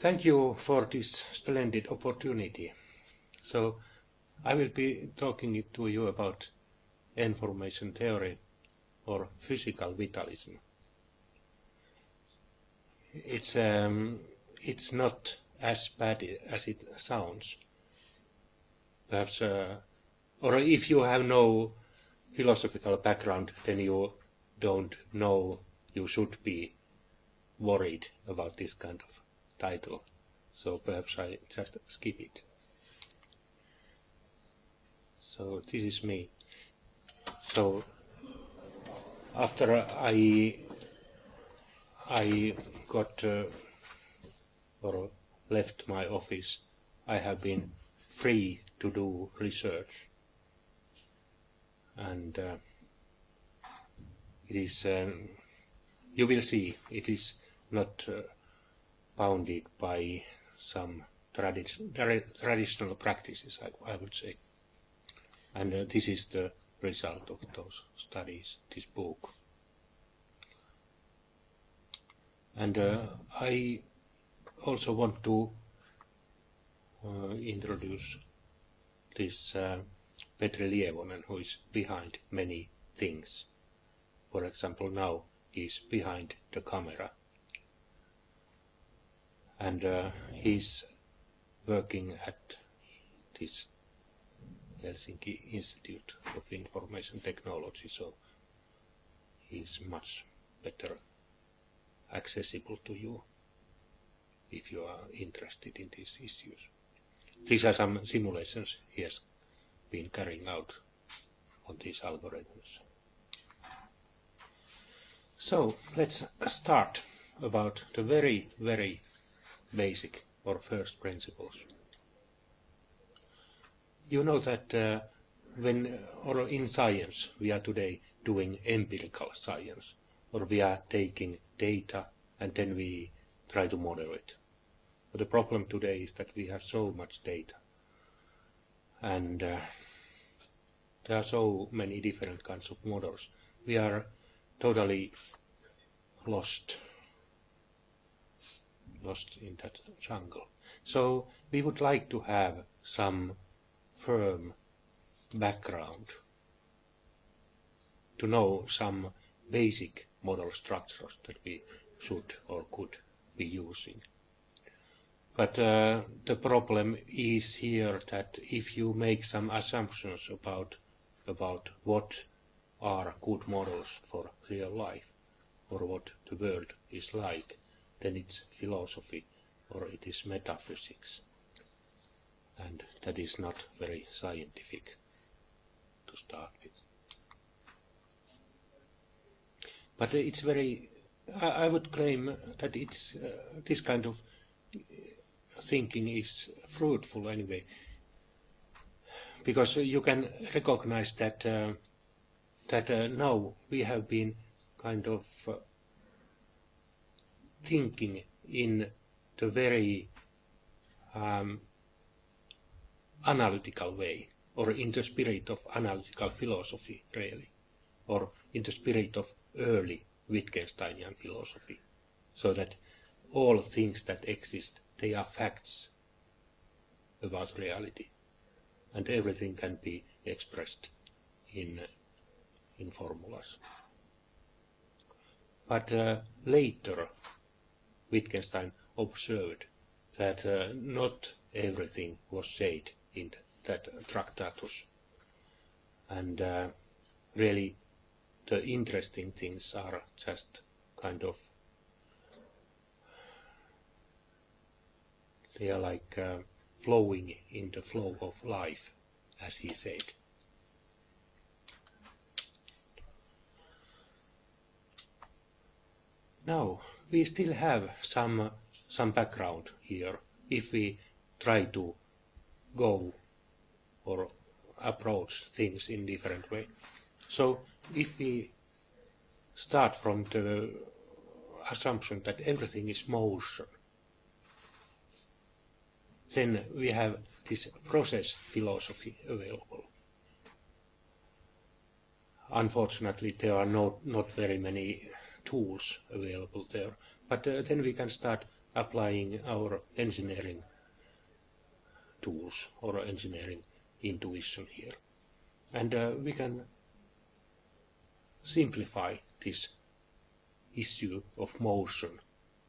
Thank you for this splendid opportunity. So I will be talking to you about information theory or physical vitalism. It's, um, it's not as bad as it sounds. Perhaps, uh, or if you have no philosophical background, then you don't know you should be worried about this kind of title. So perhaps I just skip it. So this is me. So after I I got uh, or left my office, I have been free to do research, and uh, it is. Um, you will see it is not uh, bounded by some tradi traditional practices, I, I, would say. And uh, this is the result of those studies, this book. And uh, I also want to uh, introduce this uh, Petri Lievonen, who is behind many things. For example, now he is behind the camera. And uh, he's working at this Helsinki Institute of Information Technology, so he's much better accessible to you if you are interested in these issues. These are some simulations he has been carrying out on these algorithms. So let's start about the very, very basic or first principles. You know that uh, when, or in science, we are today doing empirical science, or we are taking data and then we try to model it. But the problem today is that we have so much data and uh, there are so many different kinds of models. We are totally lost lost in that jungle. So we would like to have some firm background to know some basic model structures that we should or could be using. But uh, the problem is here that if you make some assumptions about about what are good models for real life or what the world is like, then it's philosophy or it is metaphysics. And that is not very scientific to start with. But it's very, I, would claim that it's, uh, this kind of thinking is fruitful anyway, because you can recognize that uh, that uh, now we have been kind of uh, thinking in the very um, analytical way, or in the spirit of analytical philosophy, really, or in the spirit of early Wittgensteinian philosophy, so that all things that exist, they are facts about reality, and everything can be expressed in, in formulas. But uh, later, Wittgenstein observed that uh, not everything was said in that Tractatus, and uh, really the interesting things are just kind of they are like uh, flowing in the flow of life, as he said. Now, we still have some, some background here if we try to go or approach things in different way. So if we start from the assumption that everything is motion, then we have this process philosophy available. Unfortunately, there are not, not very many tools available there. But uh, then we can start applying our engineering tools or engineering intuition here. And uh, we can simplify this issue of motion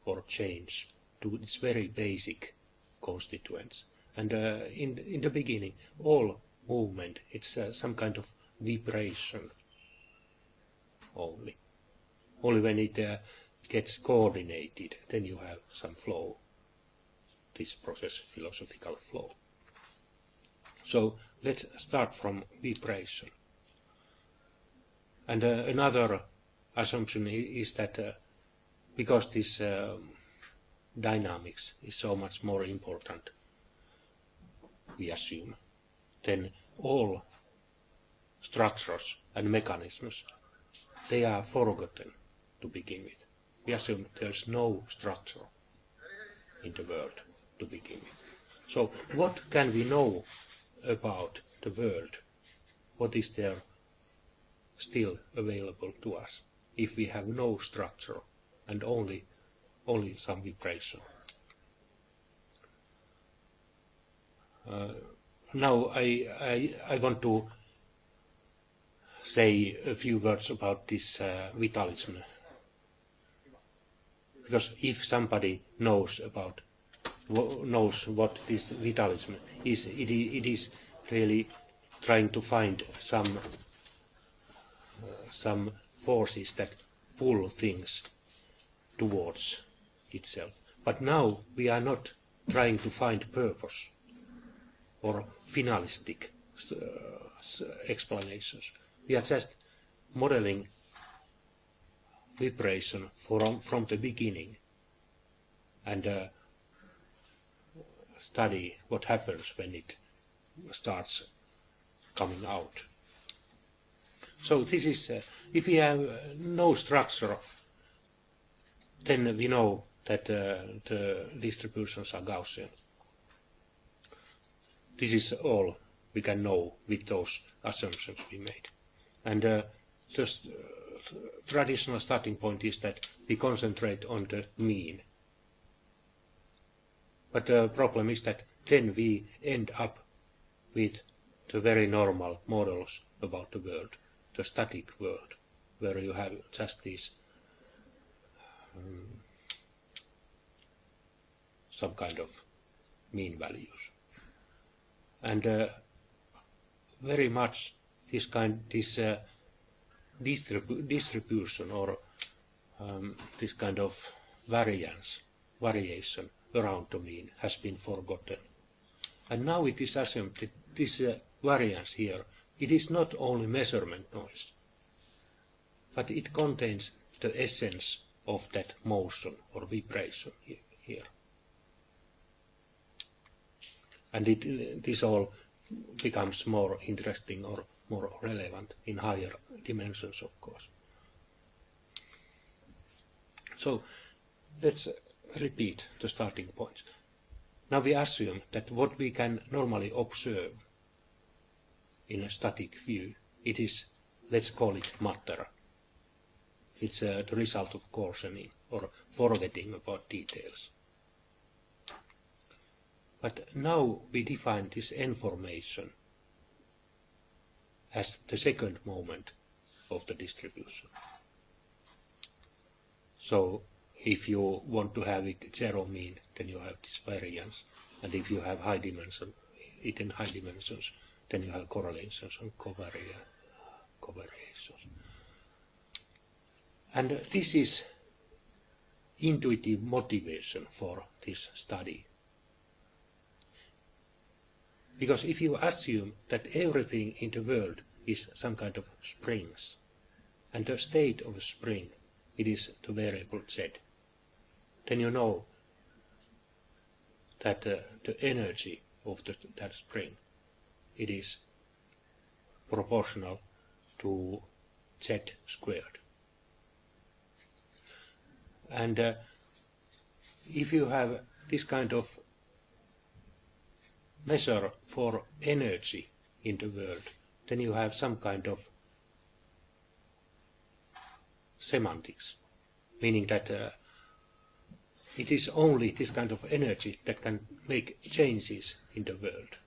or change to its very basic constituents. And uh, in, in the beginning, all movement, it's uh, some kind of vibration only. Only when it uh, gets coordinated, then you have some flow, this process philosophical flow. So let's start from vibration. And uh, another assumption is that uh, because this um, dynamics is so much more important, we assume, then all structures and mechanisms, they are forgotten to begin with. We assume there's no structure in the world to begin with. So what can we know about the world? What is there still available to us if we have no structure and only only some vibration? Uh, now I, I, I want to say a few words about this uh, vitalism because if somebody knows about knows what this vitalism is, it, it is really trying to find some uh, some forces that pull things towards itself. But now we are not trying to find purpose or finalistic uh, explanations. We are just modeling vibration from, from the beginning and uh, study what happens when it starts coming out. So this is, uh, if we have uh, no structure, then we know that uh, the distributions are Gaussian. This is all we can know with those assumptions we made. And uh, the uh, traditional starting point is that we concentrate on the mean. But the problem is that then we end up with the very normal models about the world, the static world, where you have just these um, some kind of mean values. And uh, very much this kind, this uh, distribu distribution or um, this kind of variance, variation around the mean has been forgotten. And now it is assumed that this uh, variance here, it is not only measurement noise, but it contains the essence of that motion or vibration here. And it, this all becomes more interesting or more relevant in higher dimensions, of course. So let's repeat the starting points. Now we assume that what we can normally observe in a static view, it is, let's call it matter. It's uh, the result of cautioning or forgetting about details. But now we define this information as the second moment of the distribution. So if you want to have it zero mean, then you have this variance. And if you have high dimension, it in high dimensions, then you have correlations and covariations. And this is intuitive motivation for this study. Because if you assume that everything in the world is some kind of springs, and the state of a spring, it is the variable z, then you know that uh, the energy of the, that spring, it is proportional to z squared. And uh, if you have this kind of measure for energy in the world, then you have some kind of semantics, meaning that uh, it is only this kind of energy that can make changes in the world.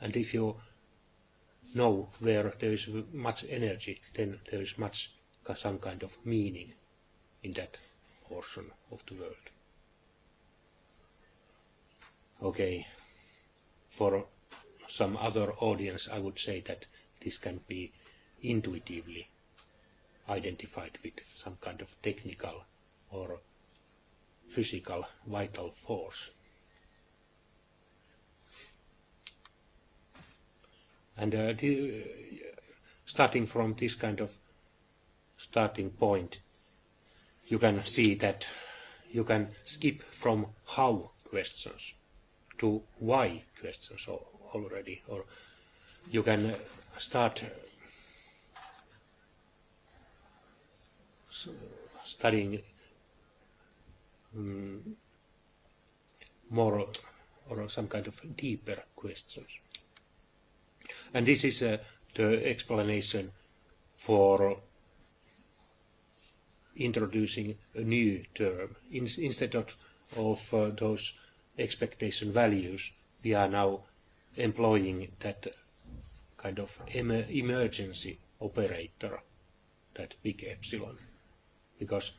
And if you know where there is much energy, then there is much some kind of meaning in that portion of the world. Okay, for some other audience I would say that this can be intuitively identified with some kind of technical or physical vital force. And uh, the, starting from this kind of starting point, you can see that you can skip from how questions to why questions already, or you can start studying um, more or some kind of deeper questions. And this is uh, the explanation for introducing a new term. In, instead of, of uh, those expectation values, we are now employing that kind of em emergency operator, that big epsilon because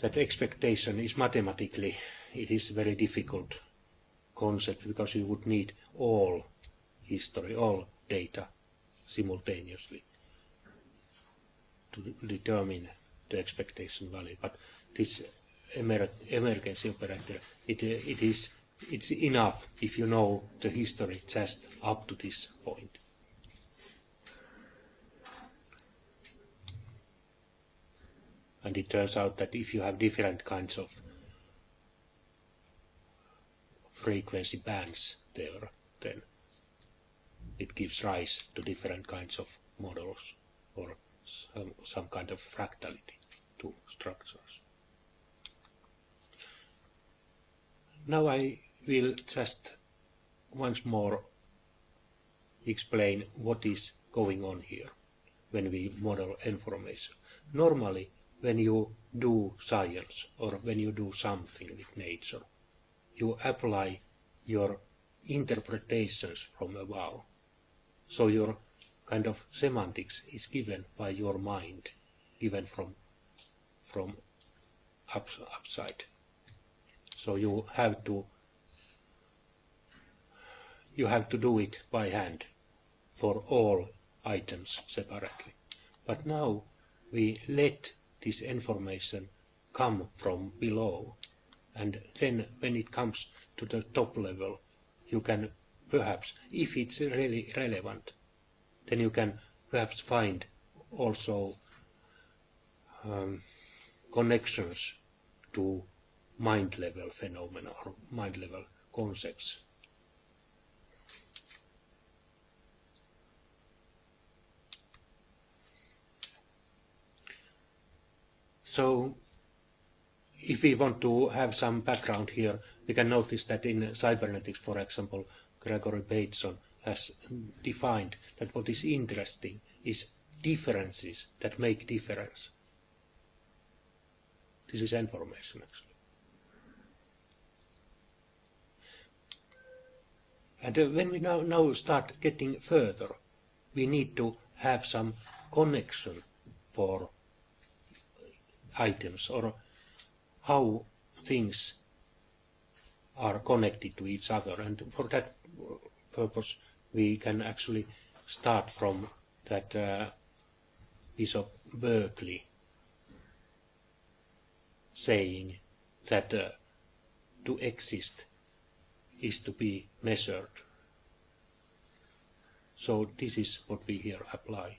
that expectation is mathematically, it is very difficult concept because you would need all history, all data simultaneously to determine the expectation value. But this emergency operator, it, it is it's enough if you know the history just up to this point. and it turns out that if you have different kinds of frequency bands there, then it gives rise to different kinds of models or some, some kind of fractality to structures. Now I will just once more explain what is going on here when we model information. Normally when you do science or when you do something with nature, you apply your interpretations from above. So your kind of semantics is given by your mind, given from from up, upside. So you have to you have to do it by hand for all items separately. But now we let this information come from below. And then when it comes to the top level, you can perhaps, if it's really relevant, then you can perhaps find also um, connections to mind level phenomena or mind level concepts. So if we want to have some background here, we can notice that in cybernetics, for example, Gregory Bateson has defined that what is interesting is differences that make difference. This is information, actually. And uh, when we now, now start getting further, we need to have some connection for items or how things are connected to each other. And for that purpose, we can actually start from that uh, Bishop Berkeley saying that uh, to exist is to be measured. So this is what we here apply.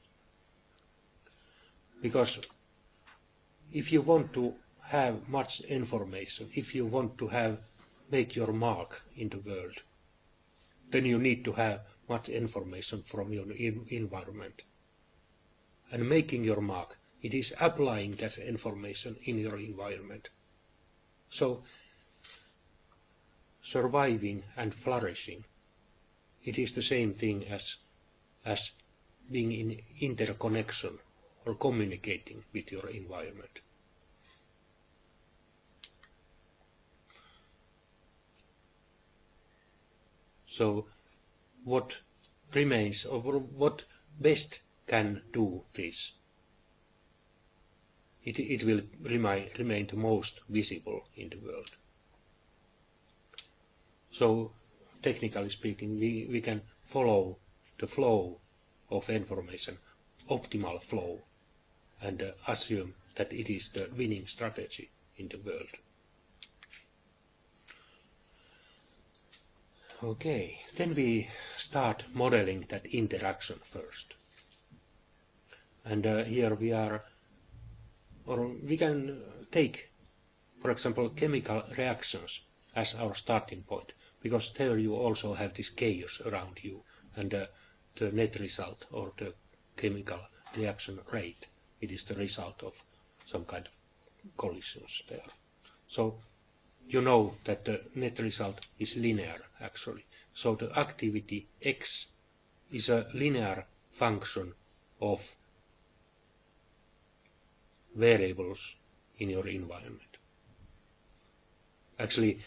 Because if you want to have much information, if you want to have make your mark in the world, then you need to have much information from your environment. And making your mark, it is applying that information in your environment. So, surviving and flourishing. It is the same thing as, as being in interconnection or communicating with your environment. So what remains or what best can do this? It, it will remain, remain the most visible in the world. So technically speaking, we, we can follow the flow of information, optimal flow, and uh, assume that it is the winning strategy in the world. Okay, then we start modeling that interaction first. And uh, here we are, or we can take, for example, chemical reactions as our starting point, because there you also have this chaos around you, and uh, the net result, or the chemical reaction rate, it is the result of some kind of collisions there. So you know that the net result is linear actually. So the activity x is a linear function of variables in your environment. Actually,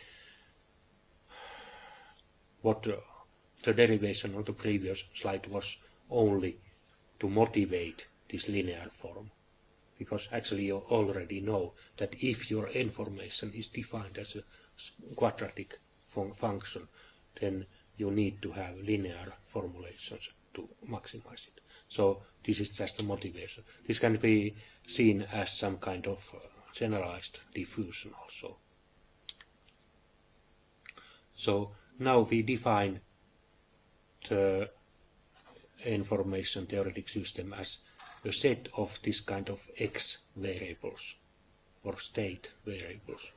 what the, the derivation on the previous slide was only to motivate this linear form because actually you already know that if your information is defined as a quadratic fun function, then you need to have linear formulations to maximize it. So this is just a motivation. This can be seen as some kind of uh, generalized diffusion also. So now we define the information theoretic system as a set of this kind of x variables or state variables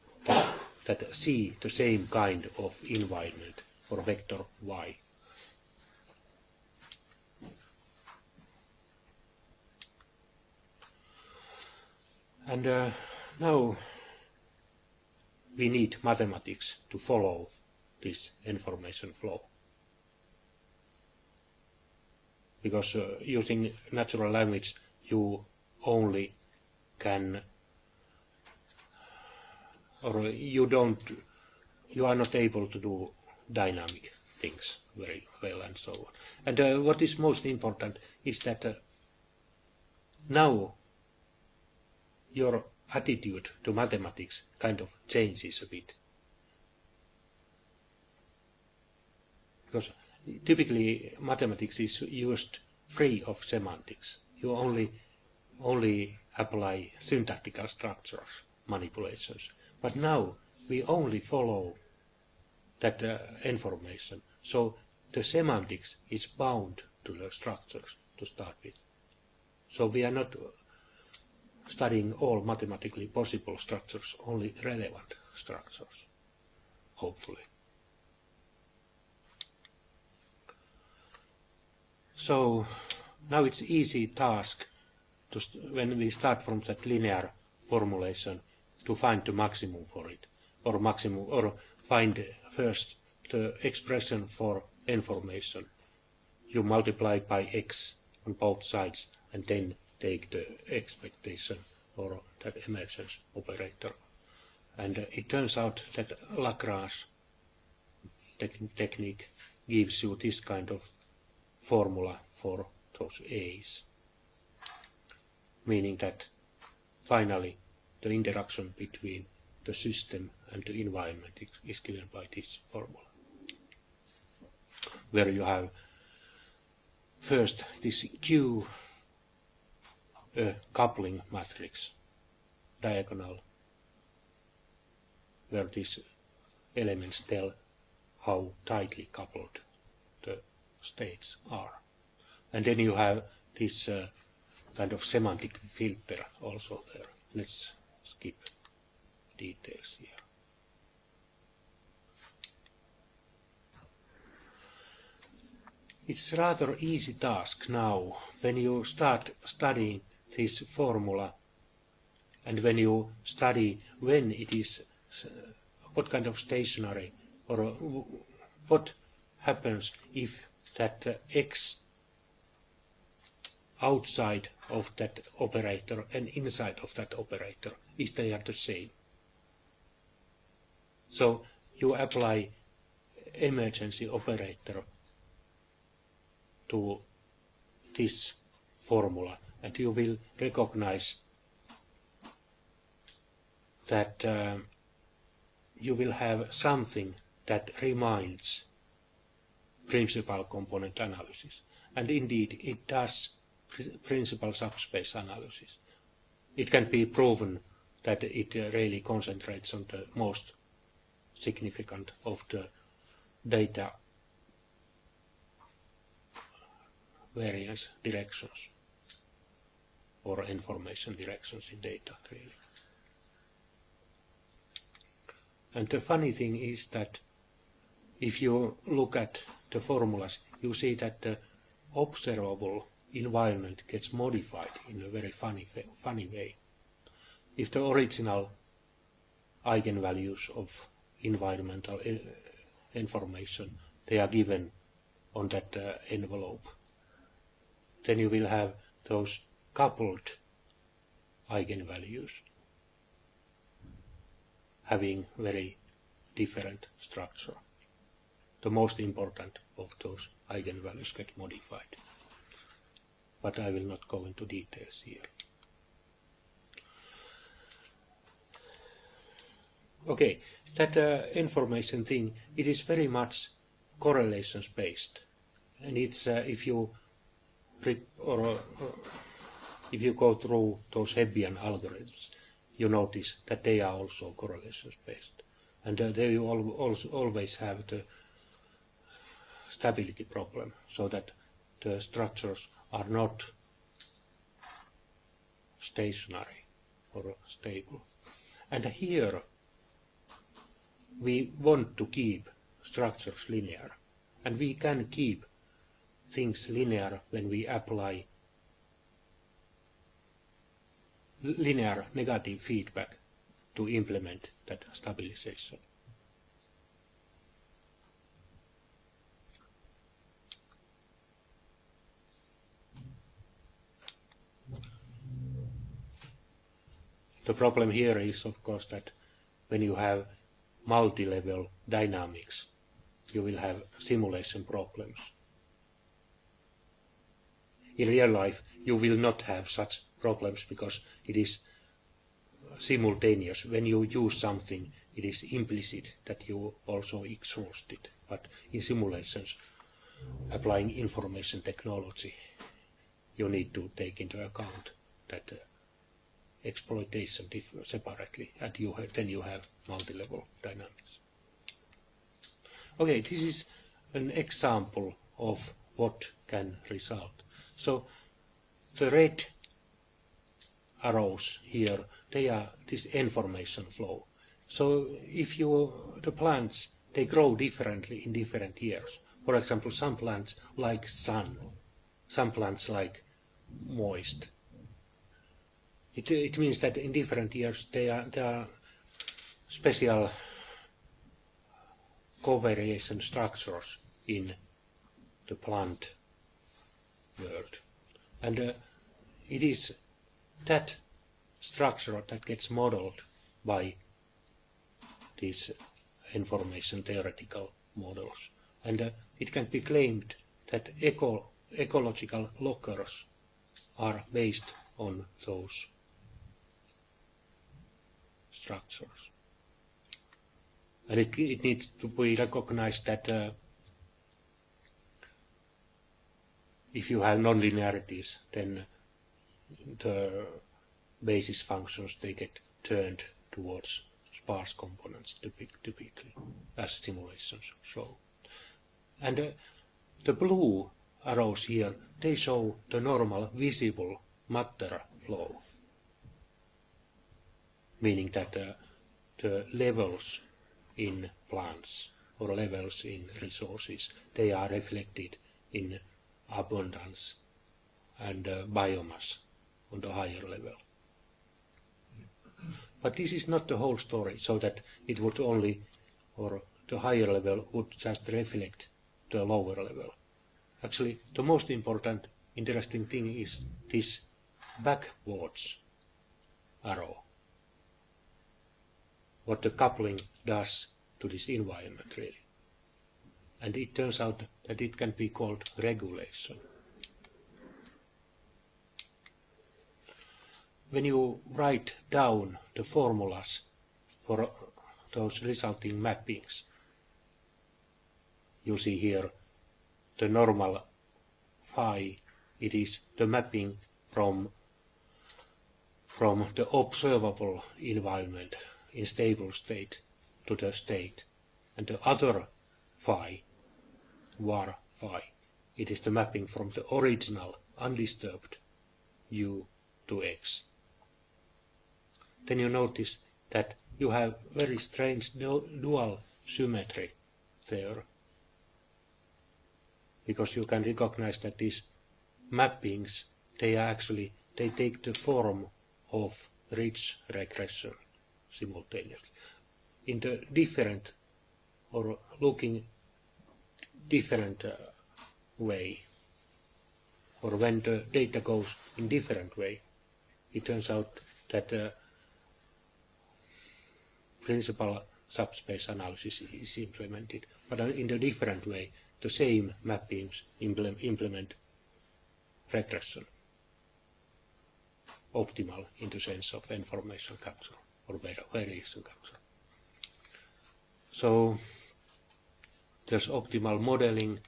that, see the same kind of environment or vector y. And uh, now we need mathematics to follow this information flow. because uh, using natural language you only can or you don't you are not able to do dynamic things very well and so on and uh, what is most important is that uh, now your attitude to mathematics kind of changes a bit because typically mathematics is used free of semantics. You only only apply syntactical structures, manipulations. But now we only follow that uh, information. So the semantics is bound to the structures to start with. So we are not studying all mathematically possible structures, only relevant structures, hopefully. So now it's easy task to when we start from that linear formulation to find the maximum for it or maximum or find first the expression for information. You multiply by x on both sides and then take the expectation or that emergence operator. And uh, it turns out that Lagrange technique gives you this kind of formula for those A's, meaning that finally the interaction between the system and the environment is given by this formula, where you have first this Q a coupling matrix, diagonal, where these elements tell how tightly coupled states are. And then you have this uh, kind of semantic filter also there. Let's skip details here. It's rather easy task now when you start studying this formula and when you study when it is, what kind of stationary or uh, what happens if that uh, x outside of that operator and inside of that operator if they are the same. So you apply emergency operator to this formula and you will recognize that uh, you will have something that reminds principal component analysis. And indeed, it does principal subspace analysis. It can be proven that it uh, really concentrates on the most significant of the data variance directions or information directions in data really. And the funny thing is that if you look at the formulas, you see that the observable environment gets modified in a very funny, funny way. If the original eigenvalues of environmental eh, information, they are given on that uh, envelope, then you will have those coupled eigenvalues having very different structure. The most important of those eigenvalues get modified. But I will not go into details here. Okay, that uh, information thing, it is very much correlations based. And it's, uh, if you or, or if you go through those Hebbian algorithms, you notice that they are also correlations based. And uh, they also always have the stability problem, so that the structures are not stationary or stable. And here we want to keep structures linear, and we can keep things linear when we apply linear negative feedback to implement that stabilization. The problem here is, of course, that when you have multi-level dynamics, you will have simulation problems in real life you will not have such problems because it is simultaneous. When you use something, it is implicit that you also exhaust it. But in simulations, applying information technology, you need to take into account that uh, exploitation separately, and you have, then you have multi-level dynamics. Okay, this is an example of what can result. So the red arrows here, they are this information flow. So if you, the plants, they grow differently in different years. For example, some plants like sun, some plants like moist. It, it means that in different years there are, there are special covariation structures in the plant world. And uh, it is that structure that gets modeled by these information theoretical models. And uh, it can be claimed that eco ecological lockers are based on those structures. And it, it needs to be recognized that uh, if you have nonlinearities, then the basis functions, they get turned towards sparse components typically, as simulations show. And uh, the blue arrows here, they show the normal visible matter flow, meaning that uh, the levels in plants or levels in resources, they are reflected in abundance and uh, biomass on the higher level. But this is not the whole story, so that it would only, or the higher level would just reflect the lower level. Actually, the most important, interesting thing is this backwards arrow. What the coupling does to this environment, really. and it turns out that it can be called regulation. When you write down the formulas for those resulting mappings, you see here the normal phi, it is the mapping from from the observable environment in stable state to the state. And the other phi, var phi, it is the mapping from the original undisturbed u to x. Then you notice that you have very strange dual symmetry there because you can recognize that these mappings they are actually they take the form of ridge regression simultaneously. In the different or looking different uh, way or when the data goes in different way it turns out that the principal subspace analysis is implemented but in a different way the same mappings implement regression. Optimal in the sense of information capture or capture. So there's optimal modeling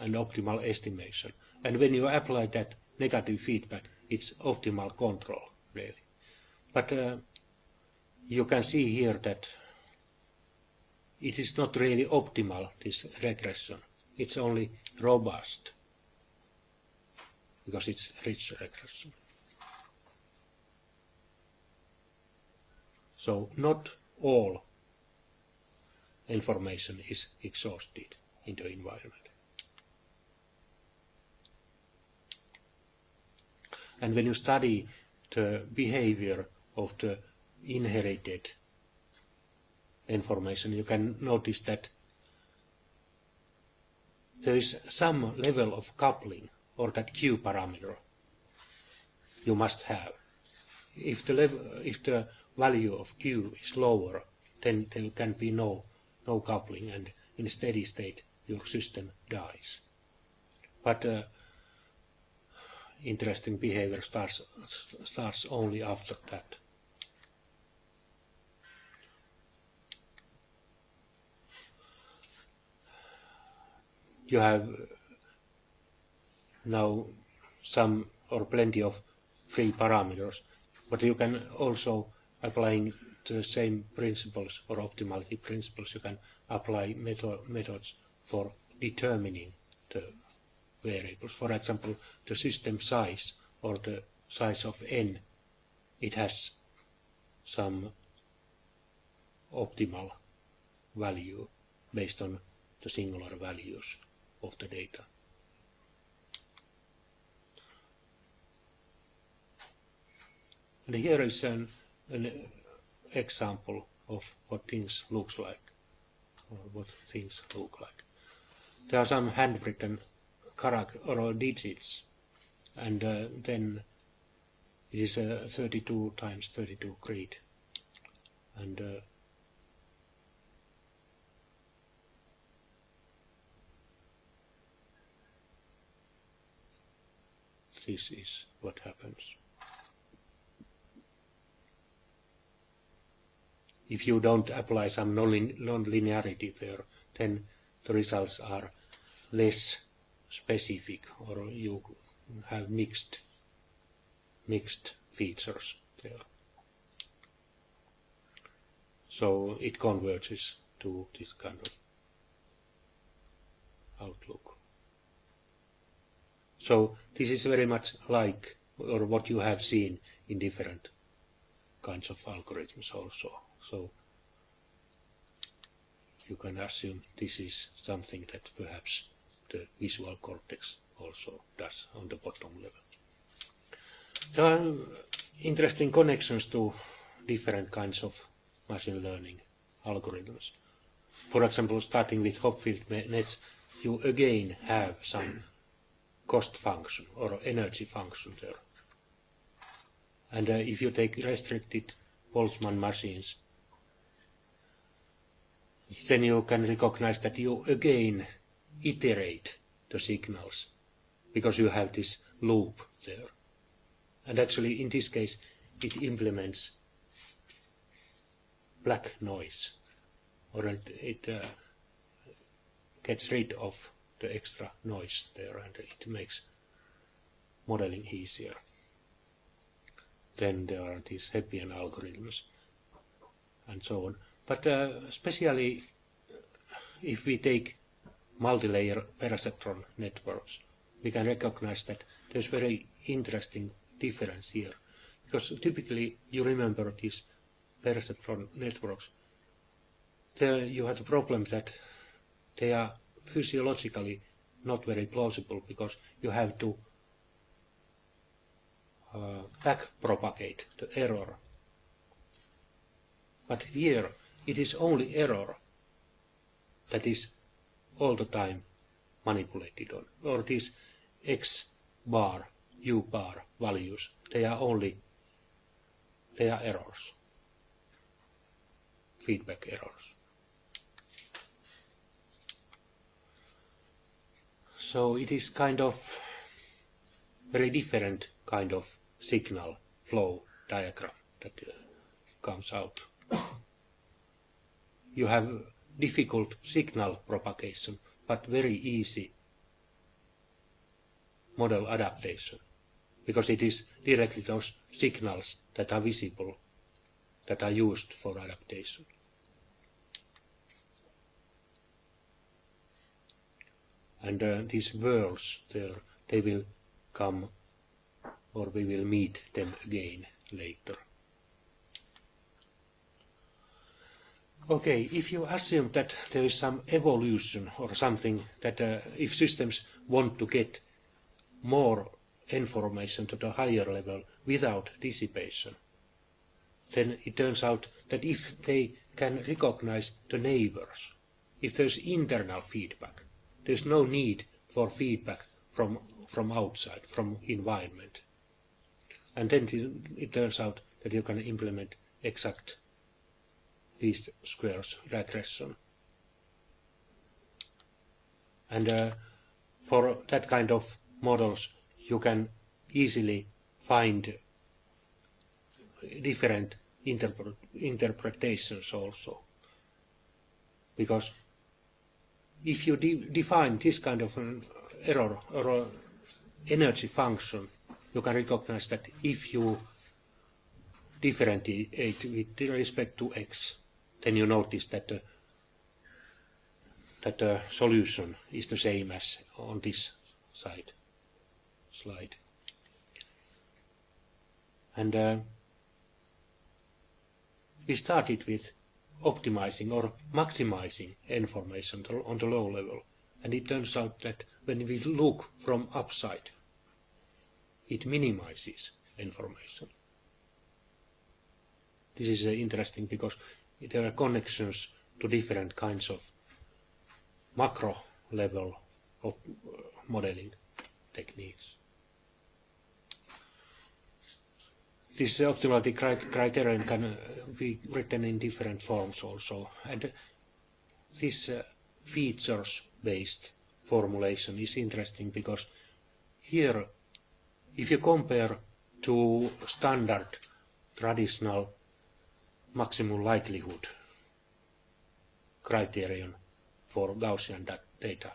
and optimal estimation. And when you apply that negative feedback, it's optimal control, really. But uh, you can see here that it is not really optimal, this regression. It's only robust, because it's ridge regression. So not all information is exhausted in the environment. And when you study the behavior of the inherited information, you can notice that there is some level of coupling or that Q parameter you must have. If the, level, if the value of Q is lower, then there can be no, no coupling and in steady state your system dies. But uh, interesting behavior starts, starts only after that. You have now some or plenty of free parameters, but you can also applying the same principles or optimality principles, you can apply method, methods for determining the variables. For example, the system size or the size of n, it has some optimal value based on the singular values of the data. And here is an an example of what things looks like, or what things look like. There are some handwritten character or digits, and uh, then it is a 32 times 32 grid, and uh, this is what happens. If you don't apply some non-linearity there, then the results are less specific or you have mixed mixed features there. So it converges to this kind of outlook. So this is very much like or what you have seen in different kinds of algorithms also. So you can assume this is something that perhaps the visual cortex also does on the bottom level. There are interesting connections to different kinds of machine learning algorithms. For example, starting with Hopfield nets, you again have some cost function or energy function there. And uh, if you take restricted Boltzmann machines, then you can recognize that you again iterate the signals because you have this loop there. And actually, in this case, it implements black noise, or it, it uh, gets rid of the extra noise there, and it makes modeling easier. Then there are these Hebbian algorithms and so on. But uh, especially if we take multi-layer perceptron networks, we can recognize that there's very interesting difference here. Because typically, you remember these perceptron networks, there you have the problem that they are physiologically not very plausible because you have to uh, back propagate the error. But here it is only error that is all the time manipulated on, or these x bar, u bar values, they are only, they are errors, feedback errors. So it is kind of very different kind of signal flow diagram that uh, comes out. You have difficult signal propagation, but very easy model adaptation, because it is directly those signals that are visible that are used for adaptation. And uh, these worlds there, they will come or we will meet them again later. Okay, if you assume that there is some evolution or something that uh, if systems want to get more information to the higher level without dissipation, then it turns out that if they can recognize the neighbors, if there's internal feedback, there's no need for feedback from, from outside, from environment. And then it turns out that you can implement exact least squares regression. And uh, for that kind of models, you can easily find different interpre interpretations also. Because if you de define this kind of an error or energy function, you can recognize that if you differentiate with respect to x, then you notice that the, that the solution is the same as on this side slide. And uh, we started with optimizing or maximizing information on the low level. And it turns out that when we look from upside, it minimizes information. This is uh, interesting because there are connections to different kinds of macro level of uh, modeling techniques. This optimality criterion can uh, be written in different forms also. And this uh, features-based formulation is interesting because here, if you compare to standard traditional maximum likelihood criterion for Gaussian data,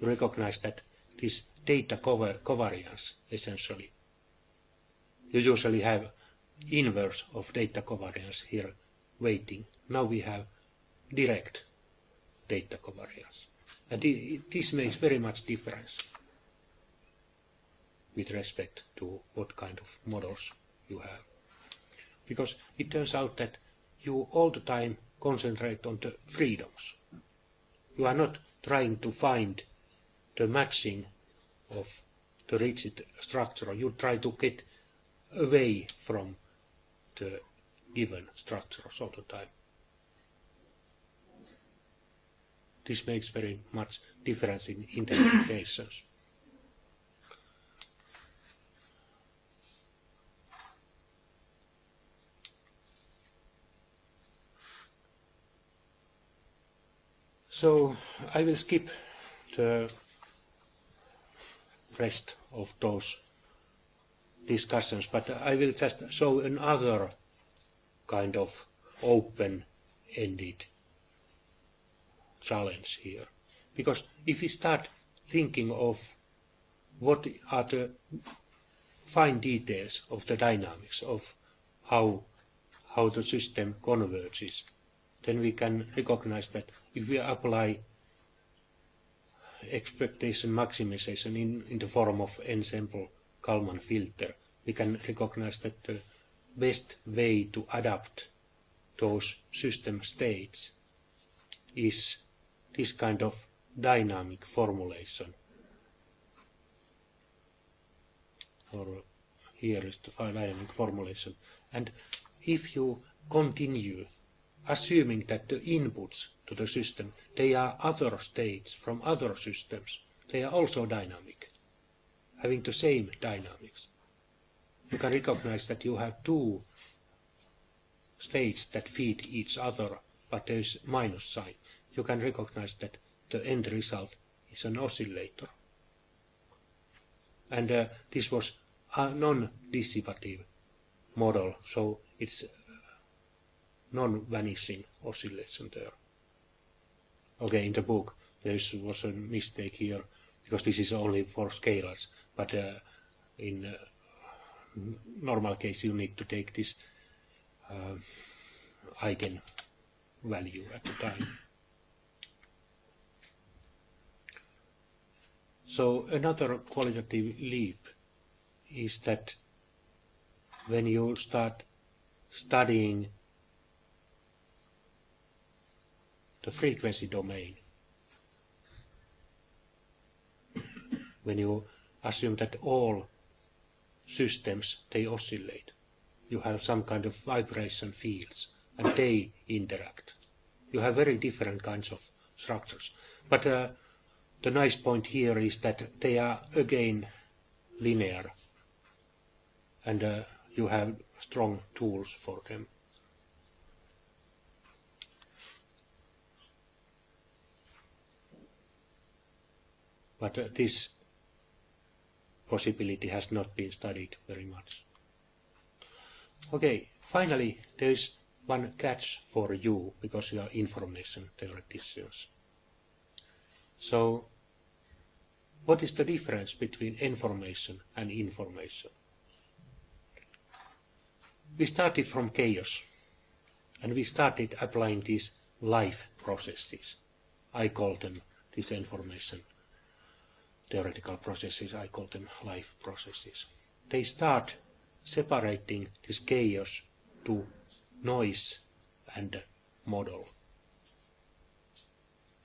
you recognize that this data covariance essentially you usually have inverse of data covariance here weighting. Now we have direct data covariance. And this makes very much difference with respect to what kind of models you have. Because it turns out that you all the time concentrate on the freedoms. You are not trying to find the matching of the rigid structure. You try to get away from the given structures all the time. This makes very much difference in interpretations. So I will skip the rest of those discussions, but I will just show another kind of open-ended challenge here. Because if we start thinking of what are the fine details of the dynamics of how, how the system converges, then we can recognize that if we apply expectation maximization in, in the form of ensemble Kalman filter, we can recognize that the best way to adapt those system states is this kind of dynamic formulation. Or here is the dynamic formulation. And if you continue assuming that the inputs to the system, they are other states from other systems, they are also dynamic, having the same dynamics. You can recognize that you have two states that feed each other, but there is minus sign. You can recognize that the end result is an oscillator. And uh, this was a non-dissipative model, so it's non-vanishing oscillation there. Okay, in the book there was a mistake here because this is only for scalars, but uh, in uh, normal case you need to take this uh, eigen value at the time. So another qualitative leap is that when you start studying the frequency domain, when you assume that all systems, they oscillate, you have some kind of vibration fields, and they interact. You have very different kinds of structures. But uh, the nice point here is that they are again linear and uh, you have strong tools for them. But uh, this possibility has not been studied very much. Okay, finally there is one catch for you because you are information theoreticians. So what is the difference between information and information? We started from chaos and we started applying these life processes. I call them these information theoretical processes, I call them life processes. They start separating this chaos to noise and model.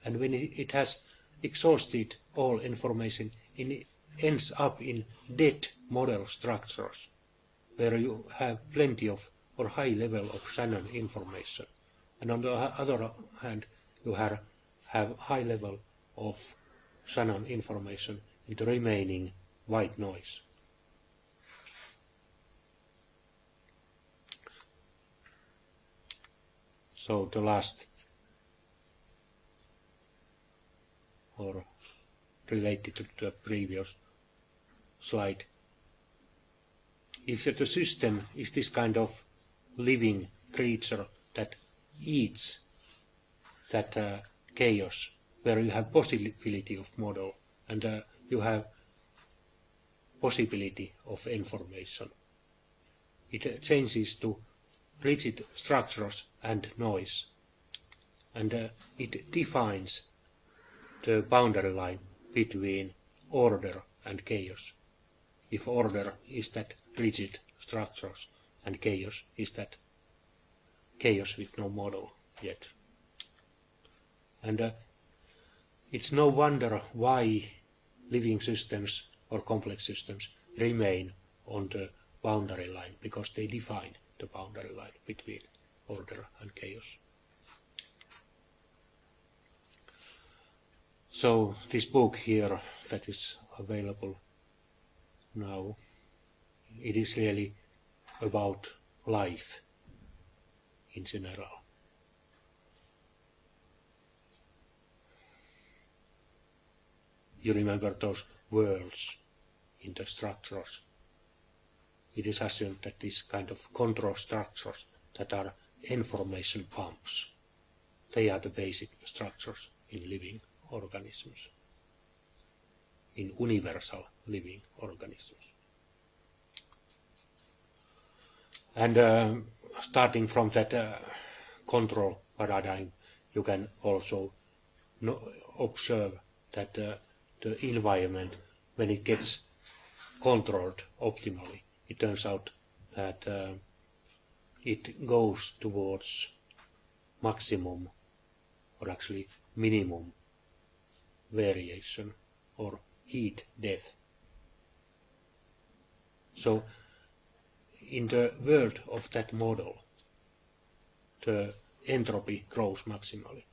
And when it has exhausted all information, it ends up in dead model structures, where you have plenty of or high level of Shannon information. And on the other hand, you have, have high level of Shannon information in the remaining white noise. So the last or related to the previous slide. If the system is this kind of living creature that eats that uh, chaos, where you have possibility of model and uh, you have possibility of information. It uh, changes to rigid structures and noise, and uh, it defines the boundary line between order and chaos. If order is that rigid structures and chaos is that chaos with no model yet. And uh, it's no wonder why living systems or complex systems remain on the boundary line, because they define the boundary line between order and chaos. So this book here that is available now, it is really about life in general. You remember those worlds in the structures. It is assumed that these kind of control structures that are information pumps, they are the basic structures in living organisms, in universal living organisms. And uh, starting from that uh, control paradigm, you can also observe that uh, the environment, when it gets controlled optimally, it turns out that uh, it goes towards maximum or actually minimum variation or heat death. So in the world of that model, the entropy grows maximally.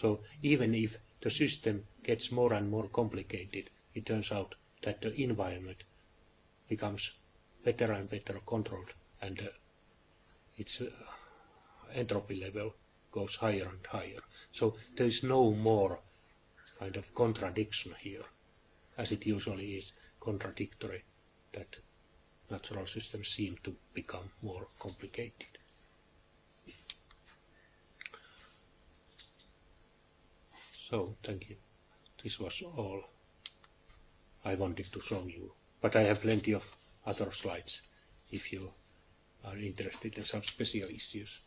So even if the system gets more and more complicated, it turns out that the environment becomes better and better controlled and uh, its uh, entropy level goes higher and higher. So there is no more kind of contradiction here, as it usually is contradictory that natural systems seem to become more complicated. So, thank you. This was all I wanted to show you. But I have plenty of other slides if you are interested in some special issues.